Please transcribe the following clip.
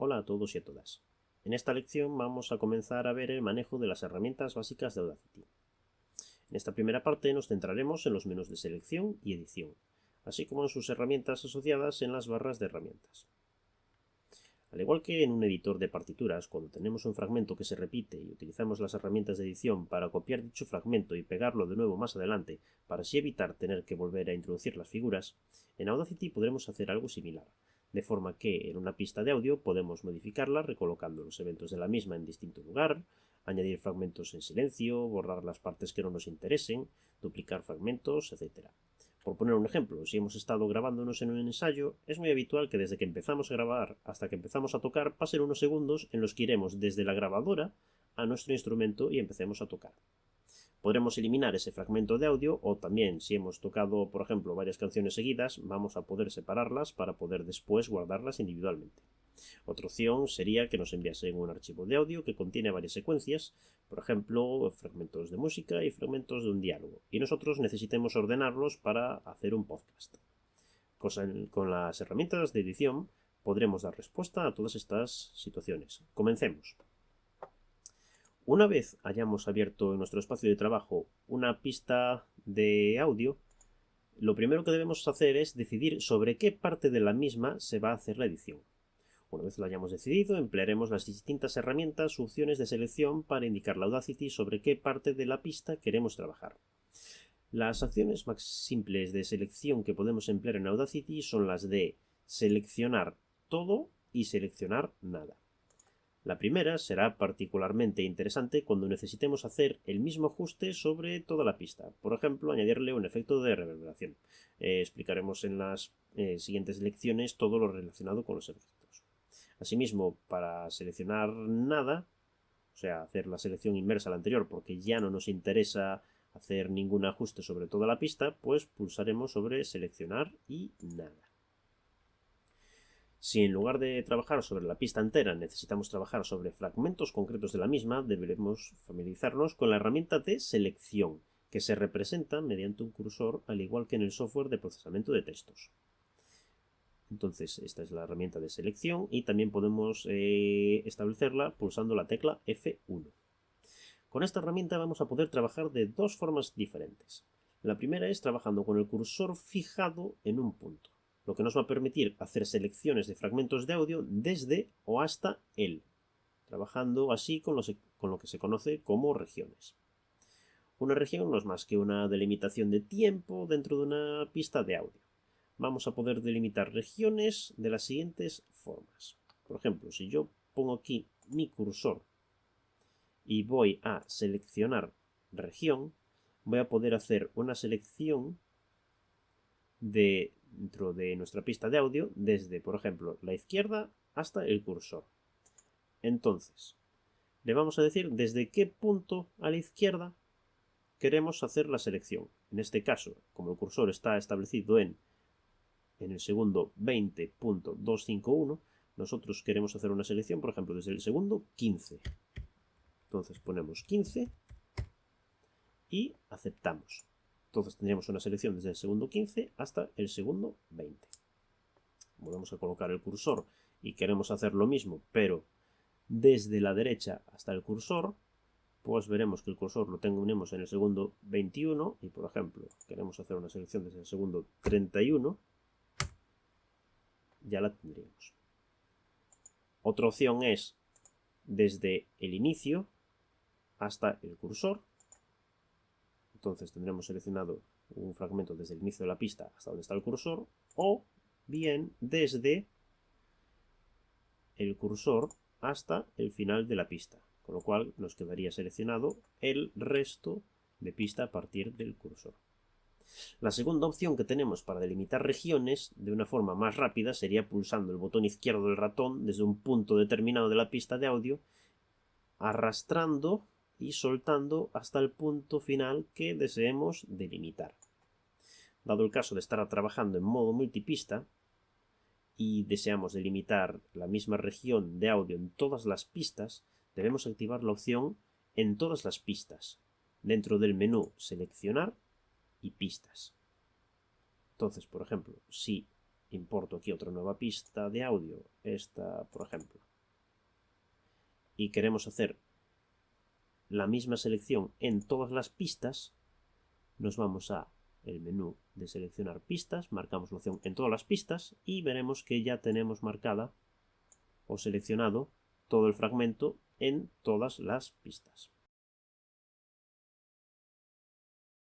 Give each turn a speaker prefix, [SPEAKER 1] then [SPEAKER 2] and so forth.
[SPEAKER 1] Hola a todos y a todas. En esta lección vamos a comenzar a ver el manejo de las herramientas básicas de Audacity. En esta primera parte nos centraremos en los menús de selección y edición, así como en sus herramientas asociadas en las barras de herramientas. Al igual que en un editor de partituras, cuando tenemos un fragmento que se repite y utilizamos las herramientas de edición para copiar dicho fragmento y pegarlo de nuevo más adelante para así evitar tener que volver a introducir las figuras, en Audacity podremos hacer algo similar, de forma que en una pista de audio podemos modificarla recolocando los eventos de la misma en distinto lugar, añadir fragmentos en silencio, borrar las partes que no nos interesen, duplicar fragmentos, etc. Por poner un ejemplo, si hemos estado grabándonos en un ensayo, es muy habitual que desde que empezamos a grabar hasta que empezamos a tocar pasen unos segundos en los que iremos desde la grabadora a nuestro instrumento y empecemos a tocar. Podremos eliminar ese fragmento de audio o también si hemos tocado, por ejemplo, varias canciones seguidas, vamos a poder separarlas para poder después guardarlas individualmente. Otra opción sería que nos enviasen un archivo de audio que contiene varias secuencias, por ejemplo, fragmentos de música y fragmentos de un diálogo, y nosotros necesitemos ordenarlos para hacer un podcast. Con las herramientas de edición podremos dar respuesta a todas estas situaciones. Comencemos. Una vez hayamos abierto en nuestro espacio de trabajo una pista de audio, lo primero que debemos hacer es decidir sobre qué parte de la misma se va a hacer la edición. Una vez lo hayamos decidido, emplearemos las distintas herramientas u opciones de selección para indicar la Audacity sobre qué parte de la pista queremos trabajar. Las acciones más simples de selección que podemos emplear en Audacity son las de seleccionar todo y seleccionar nada. La primera será particularmente interesante cuando necesitemos hacer el mismo ajuste sobre toda la pista, por ejemplo, añadirle un efecto de reverberación. Eh, explicaremos en las eh, siguientes lecciones todo lo relacionado con los efectos. Asimismo, para seleccionar nada, o sea, hacer la selección inversa a la anterior porque ya no nos interesa hacer ningún ajuste sobre toda la pista, pues pulsaremos sobre seleccionar y nada. Si en lugar de trabajar sobre la pista entera necesitamos trabajar sobre fragmentos concretos de la misma, deberemos familiarizarnos con la herramienta de selección, que se representa mediante un cursor al igual que en el software de procesamiento de textos. Entonces, esta es la herramienta de selección y también podemos eh, establecerla pulsando la tecla F1. Con esta herramienta vamos a poder trabajar de dos formas diferentes. La primera es trabajando con el cursor fijado en un punto lo que nos va a permitir hacer selecciones de fragmentos de audio desde o hasta él, trabajando así con lo, que se conoce como regiones. Una región no es más que una delimitación de tiempo dentro de una pista de audio. Vamos a poder delimitar regiones de las siguientes formas. Por ejemplo, si yo pongo aquí mi cursor y voy a seleccionar región, voy a poder hacer una selección de dentro de nuestra pista de audio desde, por ejemplo, la izquierda hasta el cursor. Entonces, le vamos a decir desde qué punto a la izquierda queremos hacer la selección. En este caso, como el cursor está establecido en, en el segundo 20.251, nosotros queremos hacer una selección, por ejemplo, desde el segundo 15. Entonces ponemos 15 y aceptamos. Entonces tendríamos una selección desde el segundo 15 hasta el segundo 20. Volvemos a colocar el cursor y queremos hacer lo mismo, pero desde la derecha hasta el cursor, pues veremos que el cursor lo tenemos en el segundo 21 y, por ejemplo, queremos hacer una selección desde el segundo 31, ya la tendríamos. Otra opción es desde el inicio hasta el cursor, entonces tendremos seleccionado un fragmento desde el inicio de la pista hasta donde está el cursor, o bien desde el cursor hasta el final de la pista, con lo cual nos quedaría seleccionado el resto de pista a partir del cursor. La segunda opción que tenemos para delimitar regiones de una forma más rápida sería pulsando el botón izquierdo del ratón desde un punto determinado de la pista de audio, arrastrando y soltando hasta el punto final que deseemos delimitar. Dado el caso de estar trabajando en modo multipista y deseamos delimitar la misma región de audio en todas las pistas, debemos activar la opción en todas las pistas, dentro del menú seleccionar y pistas. Entonces, por ejemplo, si importo aquí otra nueva pista de audio, esta, por ejemplo, y queremos hacer la misma selección en todas las pistas, nos vamos a el menú de seleccionar pistas, marcamos la opción en todas las pistas y veremos que ya tenemos marcada o seleccionado todo el fragmento en todas las pistas.